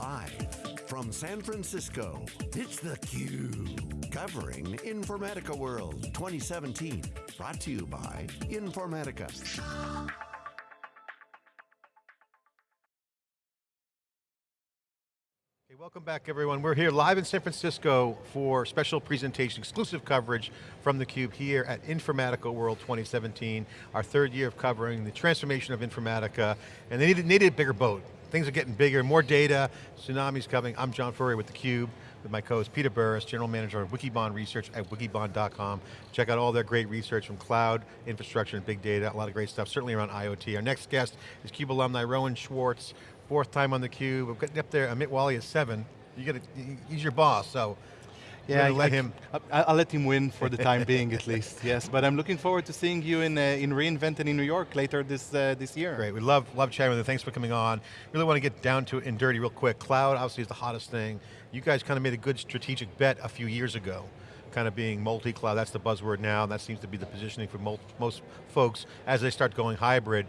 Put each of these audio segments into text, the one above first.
Live from San Francisco, it's theCUBE. Covering Informatica World 2017. Brought to you by Informatica. Okay, welcome back everyone. We're here live in San Francisco for special presentation, exclusive coverage from theCUBE here at Informatica World 2017, our third year of covering the transformation of Informatica, and they needed, needed a bigger boat. Things are getting bigger, more data, tsunami's coming. I'm John Furrier with theCUBE, with my co-host Peter Burris, General Manager of Wikibon Research at wikibon.com. Check out all their great research from cloud, infrastructure, and big data, a lot of great stuff, certainly around IoT. Our next guest is CUBE alumni Ronen Schwartz, fourth time on theCUBE. We're getting up there, Amit Walia is seven. You got he's your boss, so yeah, I, let I, him. I'll let him win for the time being, at least. Yes, but I'm looking forward to seeing you in uh, in reInvent and in New York later this uh, this year. Great, we love love chatting with you. Thanks for coming on. Really want to get down to it and dirty real quick. Cloud obviously is the hottest thing. You guys kind of made a good strategic bet a few years ago kind of being multi-cloud, that's the buzzword now, that seems to be the positioning for most folks as they start going hybrid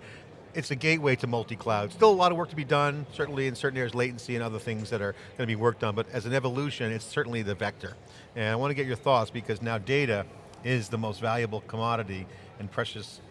it's a gateway to multi-cloud. Still a lot of work to be done, certainly in certain areas, latency and other things that are going to be worked on, but as an evolution, it's certainly the vector. And I want to get your thoughts because now data is the most valuable commodity and precious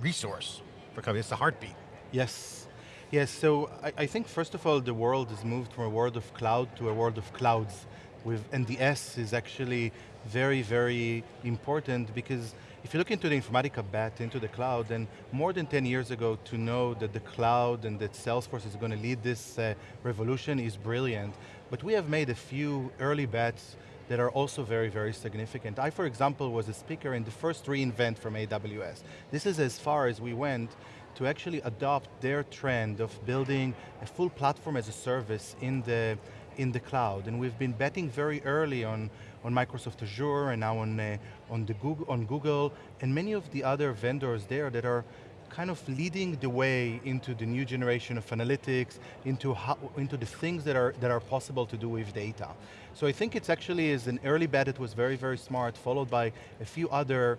resource for companies, it's the heartbeat. Yes, yes, so I, I think first of all, the world has moved from a world of cloud to a world of clouds. With, and the S is actually very, very important because if you look into the Informatica bet into the cloud, then more than 10 years ago to know that the cloud and that Salesforce is going to lead this uh, revolution is brilliant. But we have made a few early bets that are also very, very significant. I, for example, was a speaker in the first reInvent from AWS. This is as far as we went to actually adopt their trend of building a full platform as a service in the, in the cloud. And we've been betting very early on on Microsoft Azure and now on, uh, on, the Google, on Google and many of the other vendors there that are kind of leading the way into the new generation of analytics, into, how, into the things that are, that are possible to do with data. So I think it's actually is an early bet, it was very, very smart, followed by a few other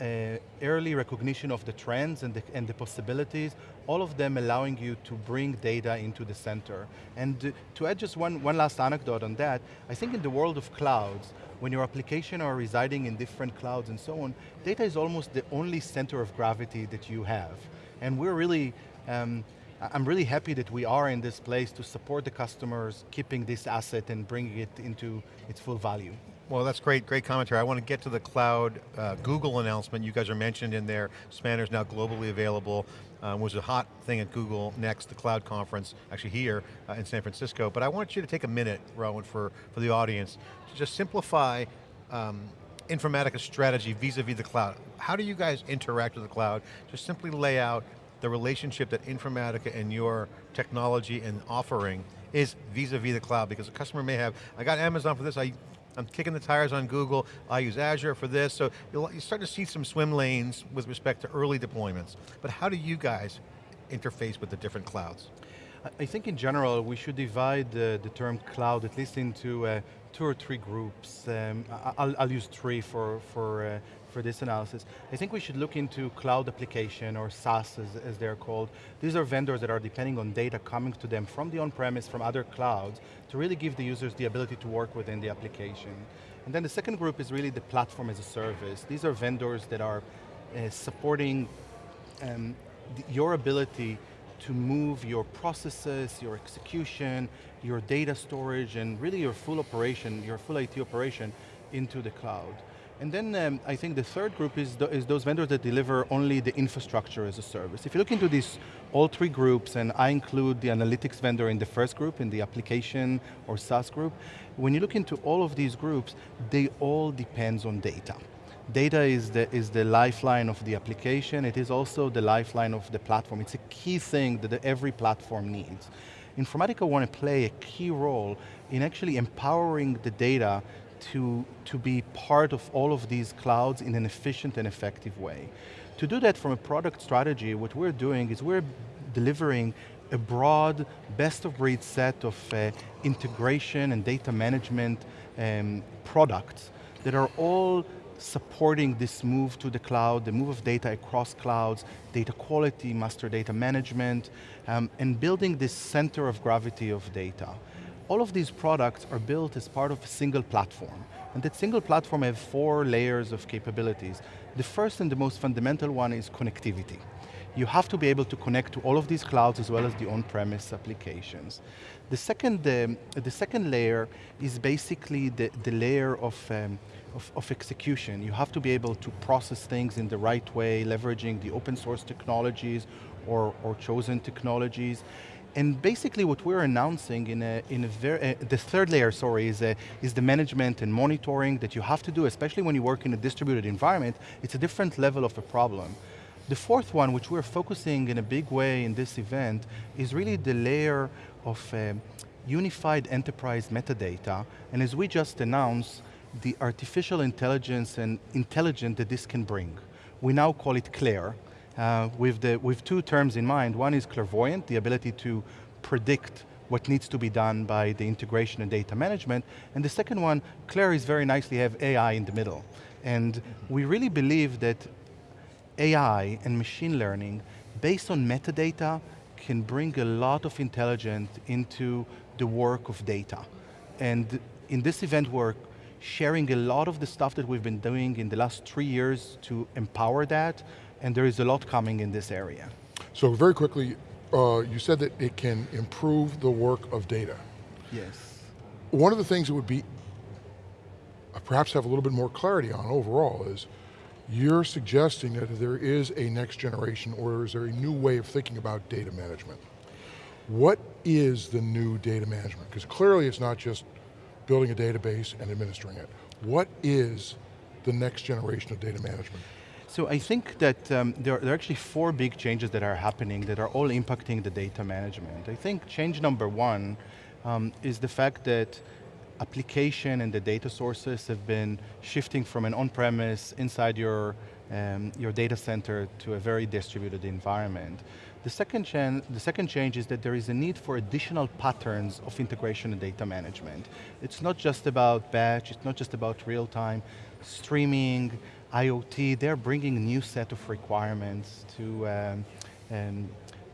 uh, early recognition of the trends and the, and the possibilities, all of them allowing you to bring data into the center. And to add just one, one last anecdote on that, I think in the world of clouds, when your application are residing in different clouds and so on, data is almost the only center of gravity that you have. And we're really, um, I'm really happy that we are in this place to support the customers, keeping this asset and bringing it into its full value. Well, that's great, great commentary. I want to get to the cloud uh, Google announcement. You guys are mentioned in there. Spanner's now globally available. Um, was a hot thing at Google Next, the cloud conference, actually here uh, in San Francisco. But I want you to take a minute, Ronen, for, for the audience, to just simplify um, Informatica's strategy vis-a-vis -vis the cloud. How do you guys interact with the cloud? Just simply lay out the relationship that Informatica and your technology and offering is vis-a-vis -vis the cloud, because a customer may have, I got Amazon for this, I I'm kicking the tires on Google, I use Azure for this, so you'll, you start to see some swim lanes with respect to early deployments. But how do you guys interface with the different clouds? I think in general, we should divide the, the term cloud at least into uh, two or three groups. Um, I'll, I'll, use three for, for, uh, for this analysis. I think we should look into cloud application or SaaS as, as they're called. These are vendors that are depending on data coming to them from the on-premise, from other clouds, to really give the users the ability to work within the application. And then the second group is really the platform as a service. These are vendors that are uh, supporting um, your ability to move your processes, your execution, your data storage, and really your full operation, your full IT operation into the cloud. And then um, I think the third group is, th is those vendors that deliver only the infrastructure as a service. If you look into these, all three groups, and I include the analytics vendor in the first group, in the application or SaaS group, when you look into all of these groups, they all depends on data. Data is the, is the lifeline of the application, it is also the lifeline of the platform. It's a key thing that every platform needs. Informatica want to play a key role in actually empowering the data to, to be part of all of these clouds in an efficient and effective way. To do that from a product strategy, what we're doing is we're delivering a broad, best of breed set of uh, integration and data management um, products that are all supporting this move to the cloud, the move of data across clouds, data quality, master data management, um, and building this center of gravity of data. All of these products are built as part of a single platform. And that single platform have four layers of capabilities. The first and the most fundamental one is connectivity. You have to be able to connect to all of these clouds as well as the on-premise applications. The second, the second layer is basically the, the layer of, um, of, of, execution. You have to be able to process things in the right way, leveraging the open source technologies or, or chosen technologies. And basically what we're announcing in a, in a very, uh, the third layer, sorry, is, a, is the management and monitoring that you have to do, especially when you work in a distributed environment, it's a different level of a problem. The fourth one, which we're focusing in a big way in this event, is really the layer of uh, unified enterprise metadata, and as we just announced, the artificial intelligence and intelligence that this can bring. We now call it CLAIRE, uh, with, the, with two terms in mind. One is clairvoyant, the ability to predict what needs to be done by the integration and data management. And the second one, Claire is very nicely have AI in the middle. And we really believe that AI and machine learning, based on metadata, can bring a lot of intelligence into the work of data. And in this event we're sharing a lot of the stuff that we've been doing in the last three years to empower that, and there is a lot coming in this area. So very quickly, uh, you said that it can improve the work of data. Yes. One of the things that would be, uh, perhaps have a little bit more clarity on overall is, you're suggesting that there is a next generation or is there a new way of thinking about data management? What is the new data management? Because clearly it's not just building a database and administering it. What is the next generation of data management? So I think that um, there, there, are actually four big changes that are happening that are all impacting the data management. I think change number one um, is the fact that application and the data sources have been shifting from an on-premise inside your, um, your data center to a very distributed environment. The second, the second change is that there is a need for additional patterns of integration and data management. It's not just about batch, it's not just about real time, streaming, IoT, they're bringing a new set of requirements to, um, um,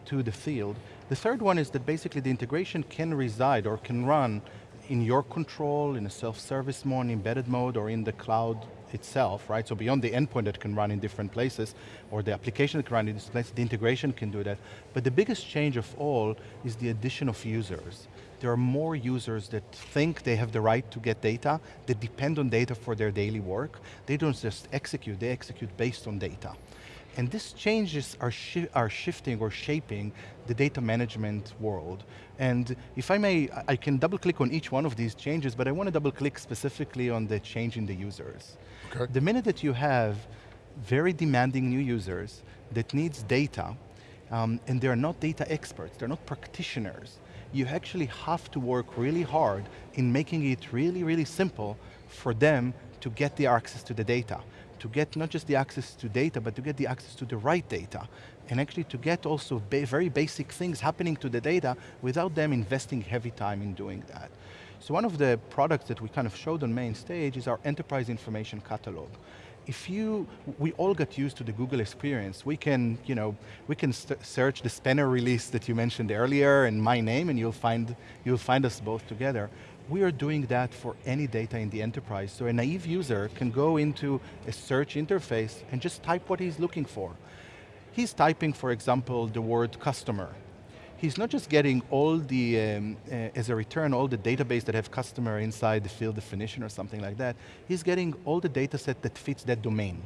to the field. The third one is that basically the integration can reside or can run in your control, in a self-service mode, embedded mode, or in the cloud itself, right? So beyond the endpoint that can run in different places, or the application that can run in different places, the integration can do that. But the biggest change of all is the addition of users there are more users that think they have the right to get data, that depend on data for their daily work. They don't just execute, they execute based on data. And these changes are, shi are shifting or shaping the data management world. And if I may, I can double click on each one of these changes, but I want to double click specifically on the change in the users. Okay. The minute that you have very demanding new users that needs data, um, and they're not data experts, they're not practitioners, you actually have to work really hard in making it really, really simple for them to get the access to the data. To get not just the access to data, but to get the access to the right data. And actually to get also ba very basic things happening to the data without them investing heavy time in doing that. So one of the products that we kind of showed on main stage is our enterprise information catalog if you, we all got used to the Google experience. We can, you know, we can search the Spanner release that you mentioned earlier and my name and you'll find, you'll find us both together. We are doing that for any data in the enterprise. So a naive user can go into a search interface and just type what he's looking for. He's typing, for example, the word customer he's not just getting all the, um, uh, as a return, all the database that have customer inside the field definition or something like that, he's getting all the data set that fits that domain.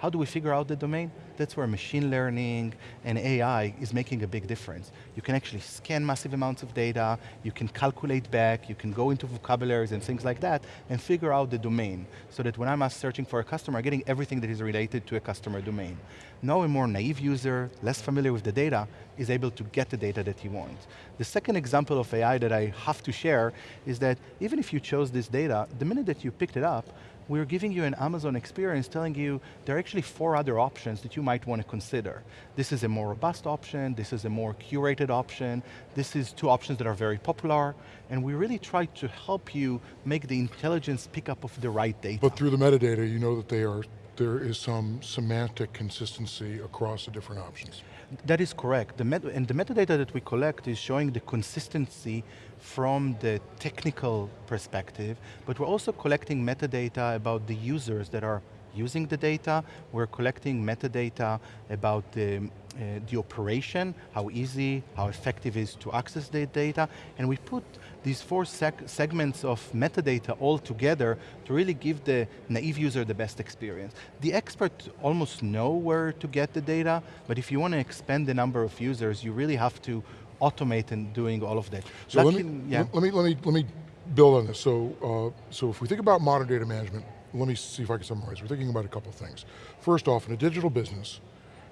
How do we figure out the domain? That's where machine learning and AI is making a big difference. You can actually scan massive amounts of data, you can calculate back, you can go into vocabularies and things like that, and figure out the domain, so that when I'm searching for a customer, I'm getting everything that is related to a customer domain. Now a more naive user, less familiar with the data, is able to get the data that he wants. The second example of AI that I have to share is that even if you chose this data, the minute that you picked it up, we're giving you an Amazon experience telling you there are actually four other options that you might want to consider. This is a more robust option, this is a more curated option, this is two options that are very popular, and we really try to help you make the intelligence pickup of the right data. But through the metadata, you know that they are, there is some semantic consistency across the different options. That is correct. The and the metadata that we collect is showing the consistency from the technical perspective, but we're also collecting metadata about the users that are using the data. We're collecting metadata about the, uh, the operation, how easy, how effective it is to access the data, and we put these four seg segments of metadata all together to really give the naive user the best experience. The expert almost know where to get the data, but if you want to expand the number of users, you really have to automate in doing all of that. So let me, yeah. let me, let me, let me build on this. So, uh, so if we think about modern data management, let me see if I can summarize. We're thinking about a couple of things. First off, in a digital business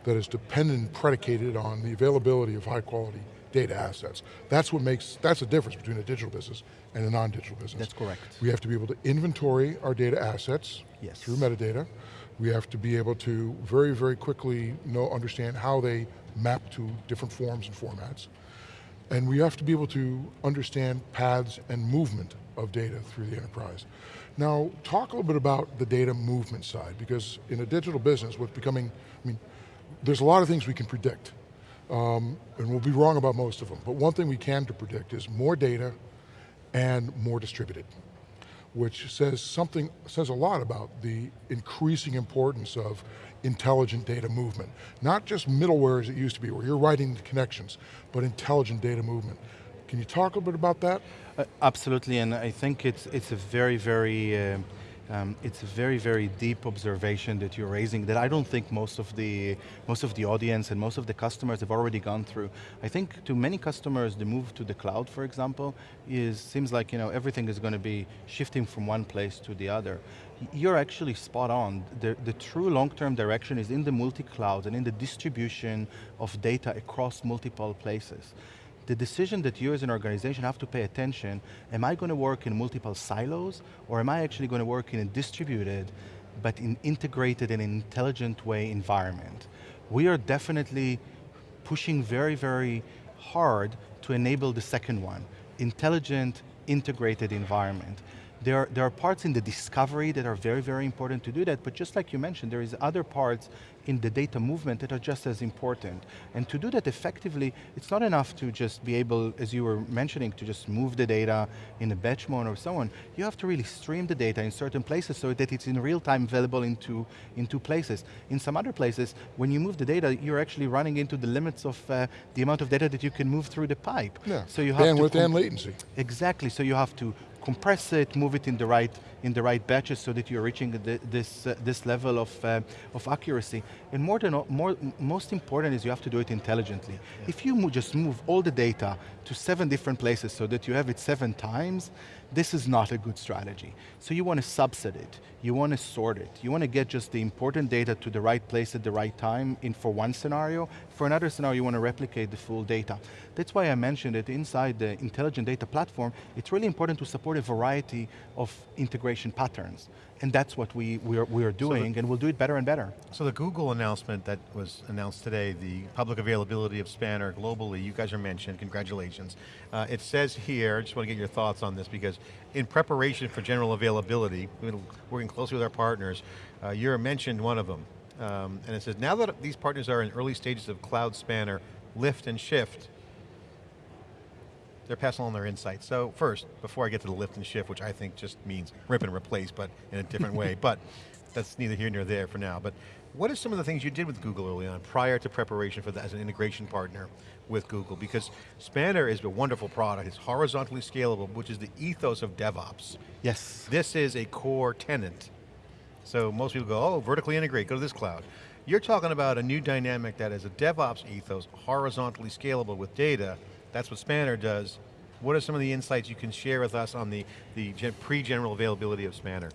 that is dependent, and predicated on the availability of high quality data assets. That's what makes, that's the difference between a digital business and a non-digital business. That's correct. We have to be able to inventory our data assets yes. through metadata. We have to be able to very, very quickly know, understand how they map to different forms and formats. And we have to be able to understand paths and movement of data through the enterprise. Now, talk a little bit about the data movement side, because in a digital business, what's becoming, I mean, there's a lot of things we can predict, um, and we'll be wrong about most of them, but one thing we can to predict is more data and more distributed, which says something, says a lot about the increasing importance of intelligent data movement. Not just middleware as it used to be, where you're writing the connections, but intelligent data movement. Can you talk a bit about that? Uh, absolutely, and I think it's, it's a very, very, uh, um, it's a very, very deep observation that you're raising that I don't think most of the most of the audience and most of the customers have already gone through. I think to many customers, the move to the cloud, for example, is seems like you know everything is going to be shifting from one place to the other. You're actually spot on. The, the true long-term direction is in the multi-cloud and in the distribution of data across multiple places the decision that you as an organization have to pay attention, am I going to work in multiple silos, or am I actually going to work in a distributed, but in integrated and intelligent way environment? We are definitely pushing very, very hard to enable the second one, intelligent, integrated environment. There are, there are parts in the discovery that are very, very important to do that, but just like you mentioned, there is other parts in the data movement that are just as important. And to do that effectively, it's not enough to just be able, as you were mentioning, to just move the data in a batch mode or so on. You have to really stream the data in certain places so that it's in real time available in two, in two places. In some other places, when you move the data, you're actually running into the limits of uh, the amount of data that you can move through the pipe. Yeah, so you have bandwidth and latency. Exactly, so you have to compress it, move it in the right in the right batches so that you're reaching the, this uh, this level of uh, of accuracy. And more than more, most important is you have to do it intelligently. Yeah. If you mo just move all the data to seven different places so that you have it seven times, this is not a good strategy. So you want to subset it, you want to sort it, you want to get just the important data to the right place at the right time in for one scenario, for another scenario you want to replicate the full data. That's why I mentioned it inside the intelligent data platform, it's really important to support a variety of integration patterns. And that's what we, we, are, we are doing, so the, and we'll do it better and better. So the Google announcement that was announced today, the public availability of Spanner globally, you guys are mentioned, congratulations. Uh, it says here, I just want to get your thoughts on this, because in preparation for general availability, we're working closely with our partners, uh, you're mentioned one of them. Um, and it says, now that these partners are in early stages of Cloud Spanner, lift and shift, they're passing on their insights. So first, before I get to the lift and shift, which I think just means rip and replace, but in a different way, but that's neither here nor there for now. But what are some of the things you did with Google early on, prior to preparation for that as an integration partner with Google? Because Spanner is a wonderful product, it's horizontally scalable, which is the ethos of DevOps. Yes. This is a core tenant. So most people go, oh, vertically integrate, go to this cloud. You're talking about a new dynamic that is a DevOps ethos, horizontally scalable with data, that's what Spanner does. What are some of the insights you can share with us on the, the pre-general availability of Spanner?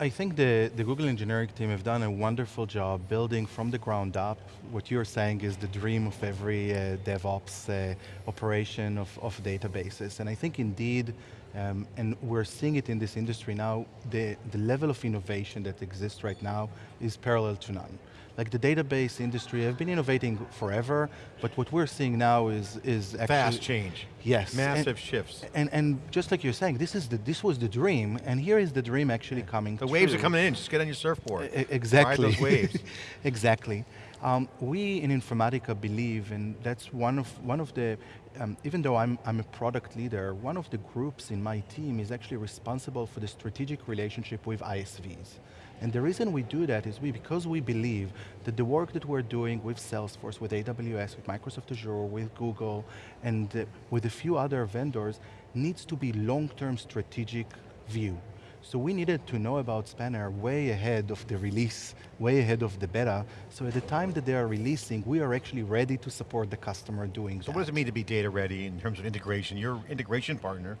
I- think the, the Google engineering team have done a wonderful job building from the ground up. What you're saying is the dream of every uh, DevOps uh, operation of, of databases. And I think indeed, um, and we're seeing it in this industry now, the, the level of innovation that exists right now is parallel to none. Like the database industry have been innovating forever, but what we're seeing now is, is actually- Fast change. Yes. and- Massive shifts. and, and just like you're saying, this, is the, this was the dream, and here is the dream actually coming The waves are coming in, just get on your surfboard. E- Exactly. Ride those waves. exactly. Um, we in Informatica believe, and that's one of, one of the, um, even though I'm, I'm a product leader, one of the groups in my team is actually responsible for the strategic relationship with ISVs. And the reason we do that is we, because we believe that the work that we're doing with Salesforce, with AWS, with Microsoft Azure, with Google, and uh, with a few other vendors needs to be long-term strategic view. So we needed to know about Spanner way ahead of the release, way ahead of the beta. So at the time that they are releasing, we are actually ready to support the customer doing So that. what does it mean to be data ready in terms of integration? Your integration partner,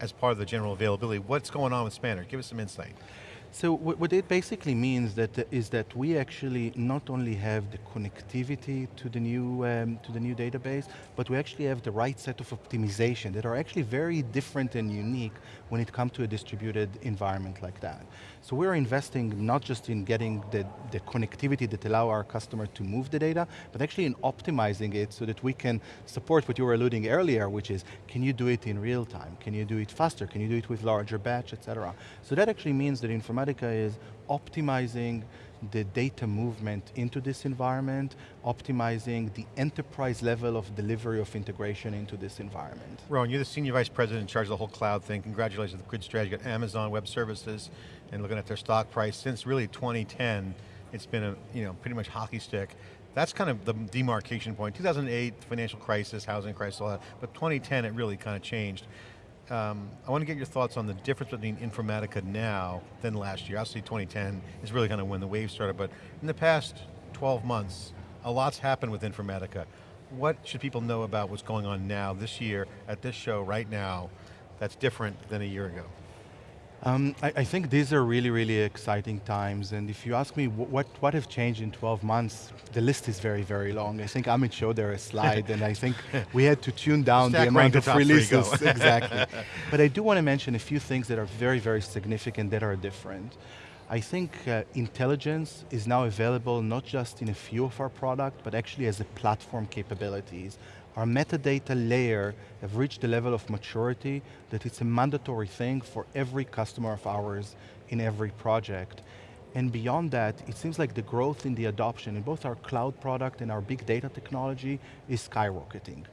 as part of the general availability, what's going on with Spanner? Give us some insight. So what, it basically means that is that we actually not only have the connectivity to the new um, to the new database, but we actually have the right set of optimization that are actually very different and unique when it comes to a distributed environment like that. So we're investing not just in getting the, the connectivity that allow our customer to move the data, but actually in optimizing it so that we can support what you were alluding earlier, which is, can you do it in real time? Can you do it faster? Can you do it with larger batch, et cetera? So that actually means that Informatica is optimizing the data movement into this environment, optimizing the enterprise level of delivery of integration into this environment. Ronen, you're the Senior Vice President in charge of the whole cloud thing. Congratulations on the good strategy. at Amazon Web Services and looking at their stock price since really 2010, it's been a you know pretty much hockey stick. That's kind of the demarcation point. 2008, financial crisis, housing crisis, all that. But 2010, it really kind of changed. Um, I want to get your thoughts on the difference between Informatica now than last year. Obviously 2010 is really kind of when the wave started, but in the past 12 months, a lot's happened with Informatica. What should people know about what's going on now, this year, at this show, right now, that's different than a year ago? Um, I, I, think these are really, really exciting times, and if you ask me what, what have changed in 12 months, the list is very, very long. I think Amit showed there a slide, and I think we had to tune down Stack the amount of releases. exactly. But I do want to mention a few things that are very, very significant that are different. I think uh, intelligence is now available not just in a few of our products, but actually as a platform capabilities. Our metadata layer have reached the level of maturity that it's a mandatory thing for every customer of ours in every project. And beyond that, it seems like the growth in the adoption in both our cloud product and our big data technology is skyrocketing.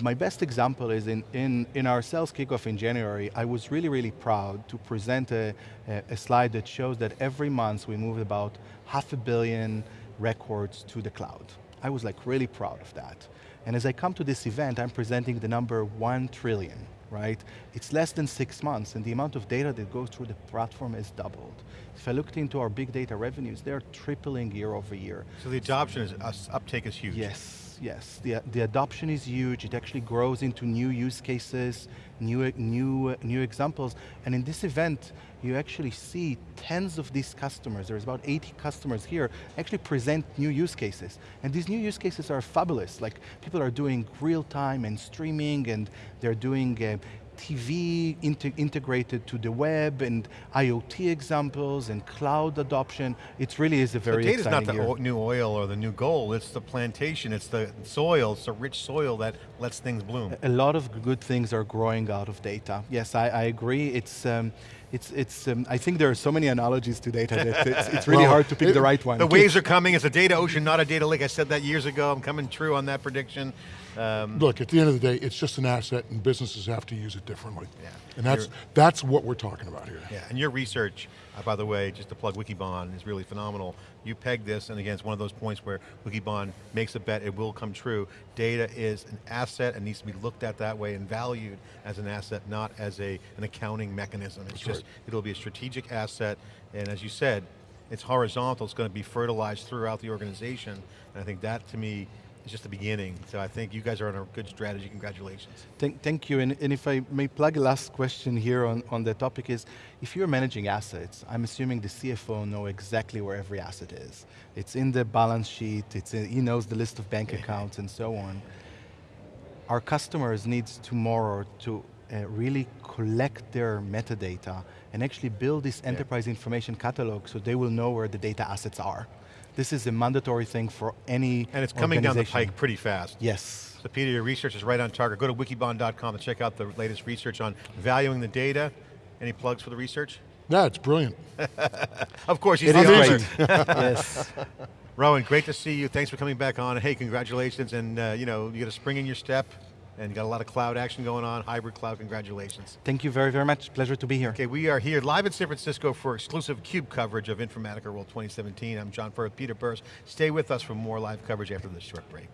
My best example is in, in, in our sales kickoff in January, I was really, really proud to present a, a, slide that shows that every month we move about half a billion records to the cloud. I was like really proud of that. And as I come to this event, I'm presenting the number one trillion, right? It's less than six months, and the amount of data that goes through the platform has doubled. If I looked into our big data revenues, they're tripling year over year. So the adoption is, uh, uptake is huge. Yes, yes. The, the adoption is huge. It actually grows into new use cases, new, new, new examples. And in this event, you actually see tens of these customers, there's about 80 customers here, actually present new use cases. And these new use cases are fabulous. Like people are doing real time and streaming and they're doing uh, TV integrated to the web and IoT examples and cloud adoption. It really is a very the data's not the year. new oil or the new gold, it's the plantation, it's the soil, it's the rich soil that lets things bloom. A lot of good things are growing out of data. Yes, I, I agree. It's, um, it's, it's, um, I think there are so many analogies to data that it's, it's really Well, hard to pick it- the right one. The waves are coming, it's a data ocean, not a data lake. I said that years ago, I'm coming true on that prediction. Um, Look, at the end of the day, it's just an asset and businesses have to use it differently. Yeah. And that's, You're- that's what we're talking about here. Yeah, and your research, uh, by the way, just to plug Wikibon, is really phenomenal. You peg this, and again, it's one of those points where Wikibon makes a bet, it will come true. Data is an asset and needs to be looked at that way and valued as an asset, not as a, an accounting mechanism. It's That's just, right. it'll be a strategic asset, and as you said, it's horizontal, it's going to be fertilized throughout the organization, and I think that, to me, is just the beginning. So I think you guys are on a good strategy, congratulations. Thank, thank you, and, and if I may plug a last question here on, on the topic is, if you're managing assets, I'm assuming the CFO know exactly where every asset is. It's in the balance sheet, it's in, he knows the list of bank accounts and so on. Our customers need tomorrow to uh, really collect their metadata and actually build this enterprise information catalog so they will know where the data assets are. This is a mandatory thing for any And it's coming down the pike pretty fast. Yes. So Peter, your research is right on target. Go to wikibon.com and check out the latest research on valuing the data. Any plugs for the research? Yeah, it's brilliant. Of course, he's It the is author. great. yes. Ronen, great to see you. Thanks for coming back on. Hey, congratulations, and uh, you know, you got a spring in your step, and you got a lot of cloud action going on, hybrid cloud, congratulations. Thank you very, very much. Pleasure to be here. Okay, we are here live in San Francisco for exclusive CUBE coverage of Informatica World 2017. I'm John Furrier, Peter Burris. Stay with us for more live coverage after this short break.